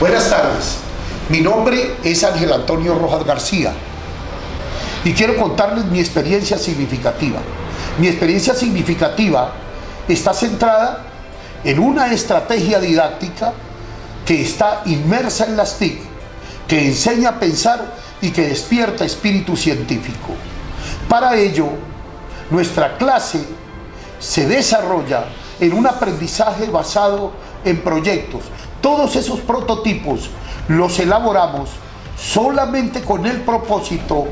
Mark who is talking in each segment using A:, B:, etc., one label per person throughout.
A: Buenas tardes, mi nombre es Ángel Antonio Rojas García y quiero contarles mi experiencia significativa. Mi experiencia significativa está centrada en una estrategia didáctica que está inmersa en las TIC, que enseña a pensar y que despierta espíritu científico. Para ello, nuestra clase se desarrolla en un aprendizaje basado en proyectos. Todos esos prototipos los elaboramos solamente con el propósito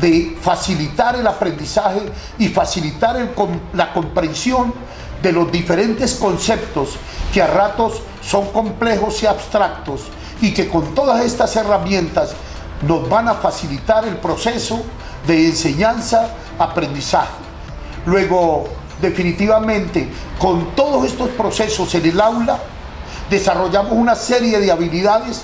A: de facilitar el aprendizaje y facilitar la comprensión de los diferentes conceptos que a ratos son complejos y abstractos y que con todas estas herramientas nos van a facilitar el proceso de enseñanza-aprendizaje. Luego, definitivamente, con todos estos procesos en el aula, desarrollamos una serie de habilidades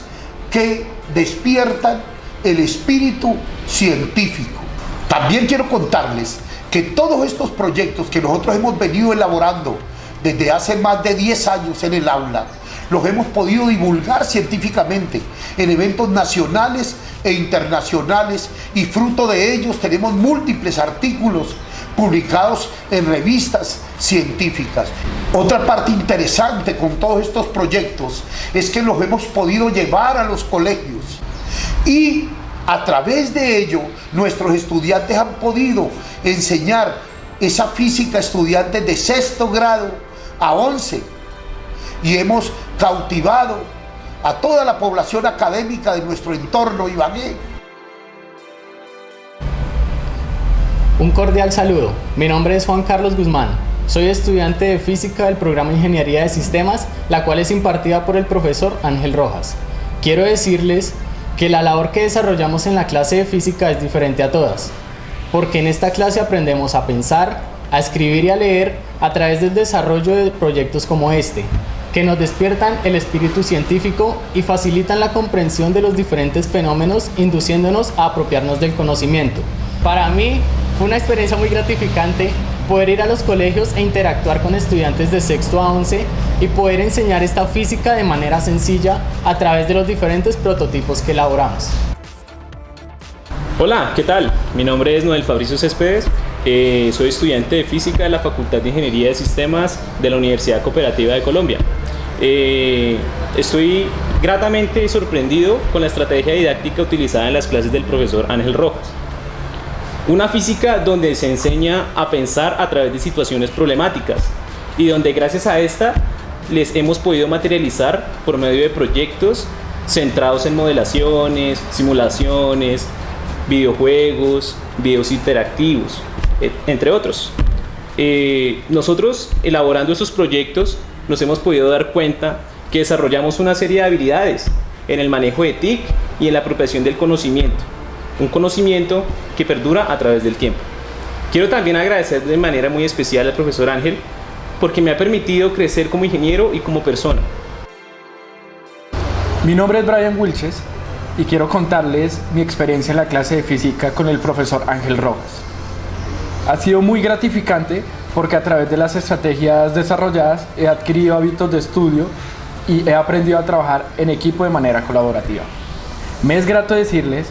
A: que despiertan el espíritu científico. También quiero contarles que todos estos proyectos que nosotros hemos venido elaborando desde hace más de 10 años en el aula, los hemos podido divulgar científicamente en eventos nacionales e internacionales y fruto de ellos tenemos múltiples artículos publicados en revistas científicas. Otra parte interesante con todos estos proyectos es que los hemos podido llevar a los colegios y a través de ello nuestros estudiantes han podido enseñar esa física a estudiantes de sexto grado a 11 y hemos cautivado a toda la población académica de nuestro entorno Ibagué.
B: Un cordial saludo, mi nombre es Juan Carlos Guzmán, soy estudiante de Física del programa Ingeniería de Sistemas, la cual es impartida por el profesor Ángel Rojas. Quiero decirles que la labor que desarrollamos en la clase de Física es diferente a todas, porque en esta clase aprendemos a pensar, a escribir y a leer a través del desarrollo de proyectos como este, que nos despiertan el espíritu científico y facilitan la comprensión de los diferentes fenómenos, induciéndonos a apropiarnos del conocimiento. Para mí fue una experiencia muy gratificante poder ir a los colegios e interactuar con estudiantes de sexto a 11 y poder enseñar esta física de manera sencilla a través de los diferentes prototipos que elaboramos.
C: Hola, ¿qué tal? Mi nombre es Noel Fabricio Céspedes, eh, soy estudiante de Física de la Facultad de Ingeniería de Sistemas de la Universidad Cooperativa de Colombia. Eh, estoy gratamente sorprendido con la estrategia didáctica utilizada en las clases del profesor Ángel Rojas. Una física donde se enseña a pensar a través de situaciones problemáticas y donde gracias a esta les hemos podido materializar por medio de proyectos centrados en modelaciones, simulaciones, videojuegos, videos interactivos, entre otros. Eh, nosotros, elaborando esos proyectos, nos hemos podido dar cuenta que desarrollamos una serie de habilidades en el manejo de TIC y en la apropiación del conocimiento. Un conocimiento que perdura a través del tiempo. Quiero también agradecer de manera muy especial al profesor Ángel porque me ha permitido crecer como ingeniero y como persona.
D: Mi nombre es Brian Wilches y quiero contarles mi experiencia en la clase de física con el profesor Ángel Rojas. Ha sido muy gratificante porque a través de las estrategias desarrolladas he adquirido hábitos de estudio y he aprendido a trabajar en equipo de manera colaborativa. Me es grato decirles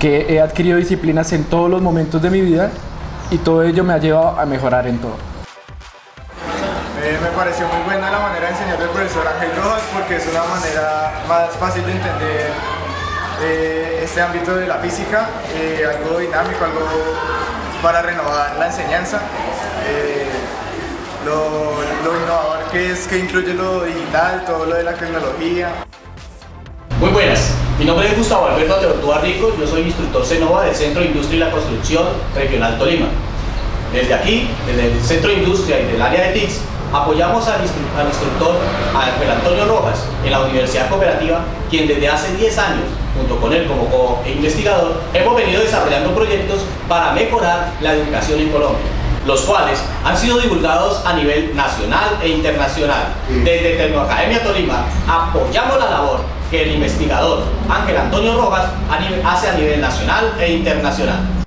D: que he adquirido disciplinas en todos los momentos de mi vida y todo ello me ha llevado a mejorar en todo.
E: Eh, me pareció muy buena la manera de enseñar del profesor Ángel Rojas porque es una manera más fácil de entender eh, este ámbito de la física, eh, algo dinámico, algo para renovar la enseñanza. Eh, lo, innovador que es que incluye lo digital, todo lo de la tecnología.
F: Muy buenas, mi nombre es Gustavo Alberto Teortúa Rico, yo soy instructor CENOVA del Centro de Industria y la Construcción Regional Tolima. Desde aquí, desde el Centro de Industria y del área de TICS, apoyamos al, al instructor Ángel Antonio Rojas en la Universidad Cooperativa, quien desde hace 10 años junto con él como investigador, hemos venido desarrollando proyectos para mejorar la educación en Colombia los cuales han sido divulgados a nivel nacional e internacional. Desde Tecnoacademia Tolima apoyamos la labor que el investigador Ángel Antonio Rojas hace a nivel nacional e internacional.